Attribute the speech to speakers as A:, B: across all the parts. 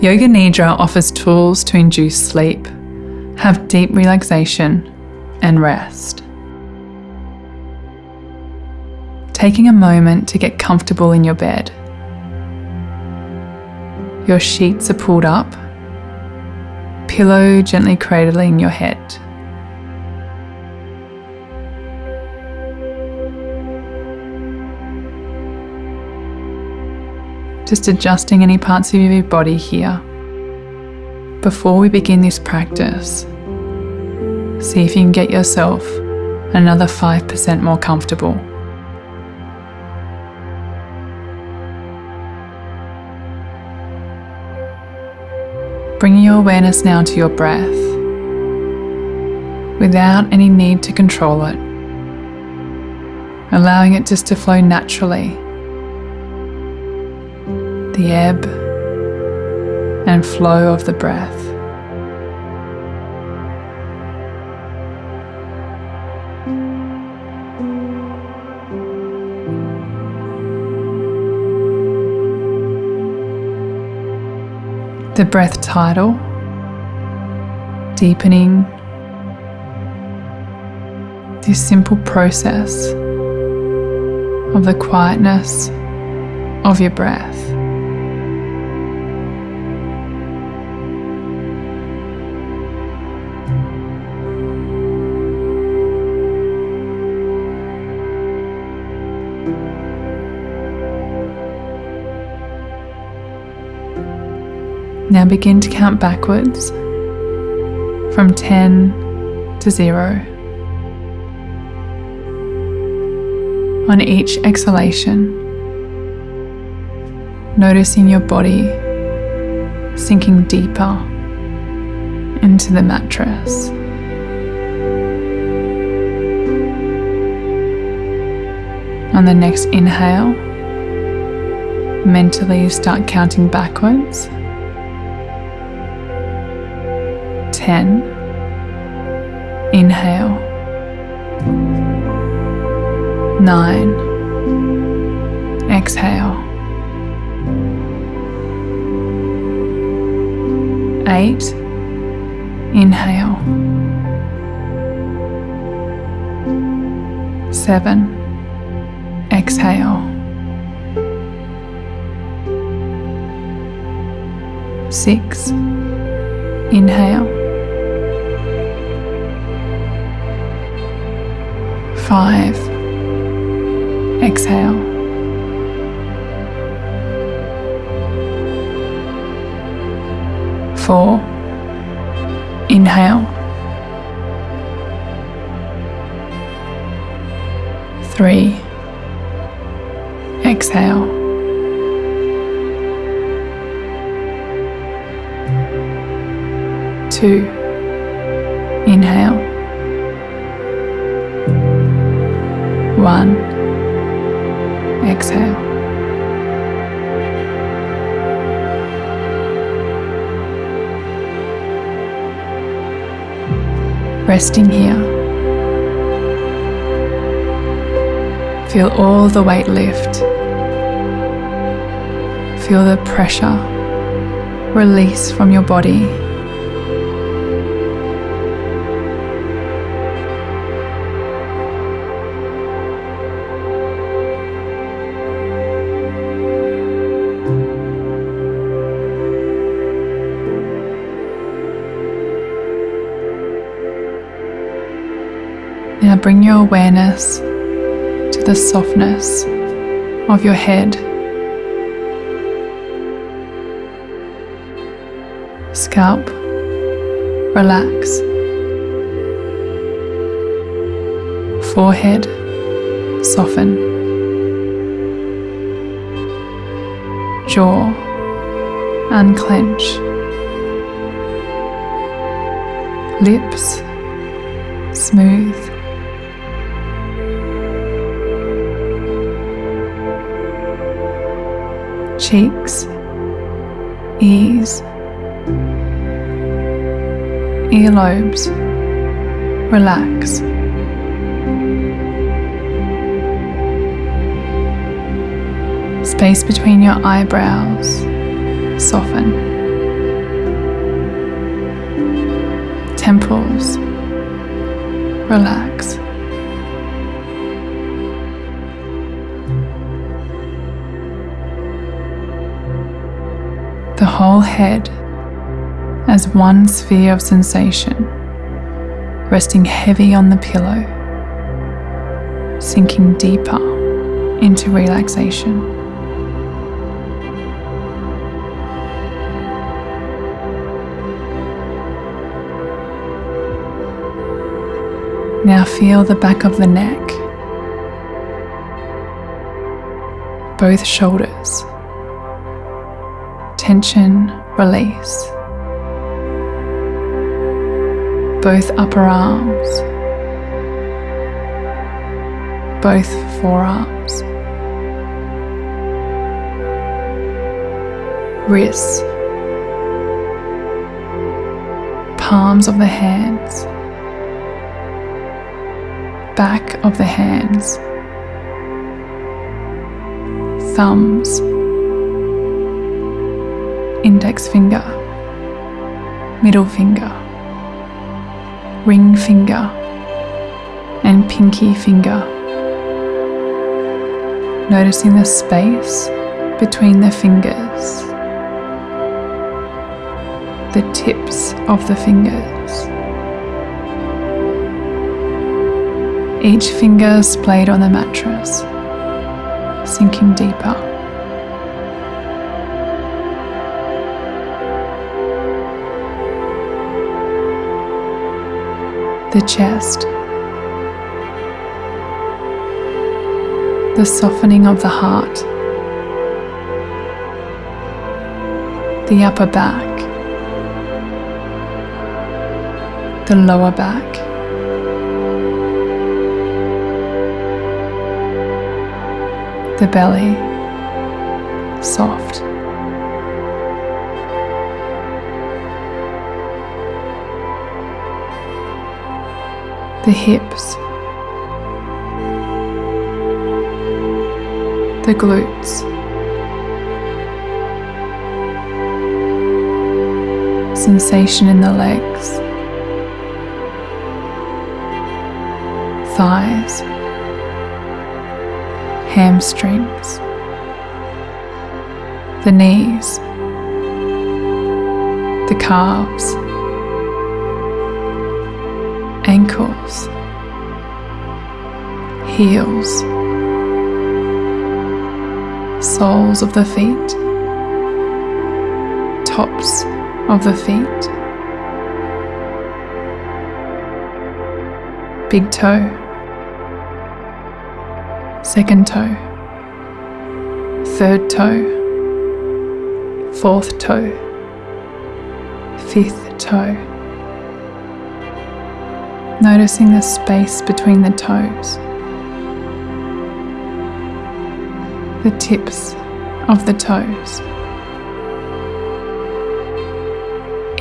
A: Yoga Nidra offers tools to induce sleep, have deep relaxation, and rest. Taking a moment to get comfortable in your bed. Your sheets are pulled up, pillow gently cradling your head. Just adjusting any parts of your body here. Before we begin this practice, see if you can get yourself another 5% more comfortable. Bringing your awareness now to your breath without any need to control it, allowing it just to flow naturally. The ebb and flow of the breath. The breath tidal, deepening this simple process of the quietness of your breath. Now begin to count backwards from 10 to 0. On each exhalation, noticing your body sinking deeper into the mattress. On the next inhale, mentally start counting backwards. 10. Inhale. 9. Exhale. 8. Inhale. 7. Exhale. 6. Inhale. Five. Exhale. Four. Inhale. Three. Exhale. Two. Inhale. One. Exhale. Resting here. Feel all the weight lift. Feel the pressure release from your body. Now bring your awareness to the softness of your head. Scalp, relax. Forehead, soften. Jaw, unclench. Lips, smooth. cheeks, ears, earlobes, relax. Space between your eyebrows, soften. Temples, relax. Whole head as one sphere of sensation, resting heavy on the pillow, sinking deeper into relaxation. Now feel the back of the neck, both shoulders, tension, release, both upper arms, both forearms, wrists, palms of the hands. Back of the hands, thumbs, index finger, middle finger, ring finger, and pinky finger. Noticing the space between the fingers, the tips of the fingers. each finger splayed on the mattress, sinking deeper. The chest, the softening of the heart, the upper back, the lower back. the belly soft. The hips, the glutes, sensation in the legs, thighs hamstrings, the knees, the calves, ankles, heels, soles of the feet, tops of the feet, big toe second toe, third toe, fourth toe, fifth toe. Noticing the space between the toes, the tips of the toes.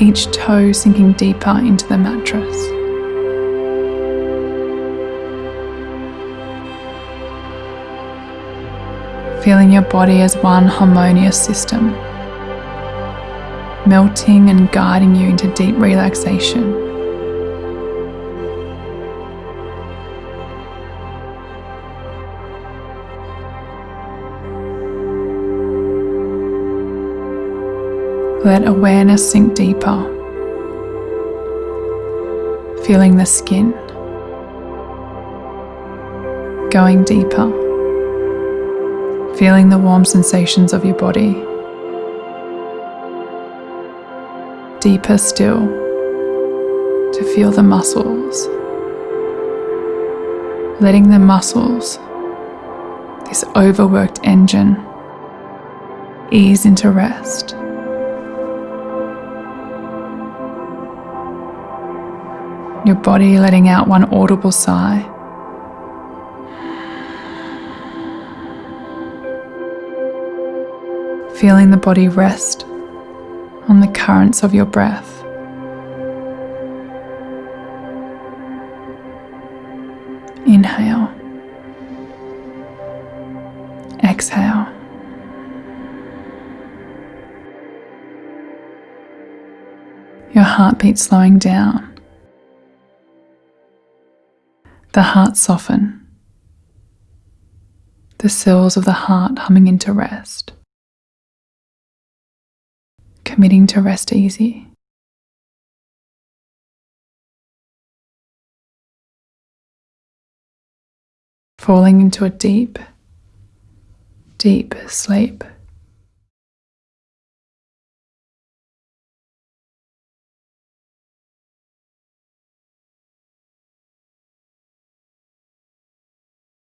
A: Each toe sinking deeper into the mattress. feeling your body as one harmonious system, melting and guiding you into deep relaxation. Let awareness sink deeper, feeling the skin going deeper feeling the warm sensations of your body. Deeper still to feel the muscles. Letting the muscles, this overworked engine, ease into rest. Your body letting out one audible sigh. feeling the body rest on the currents of your breath. Inhale. Exhale. Your heartbeat slowing down The heart soften, the cells of the heart humming into rest, committing to rest easy. Falling into a deep, deep sleep.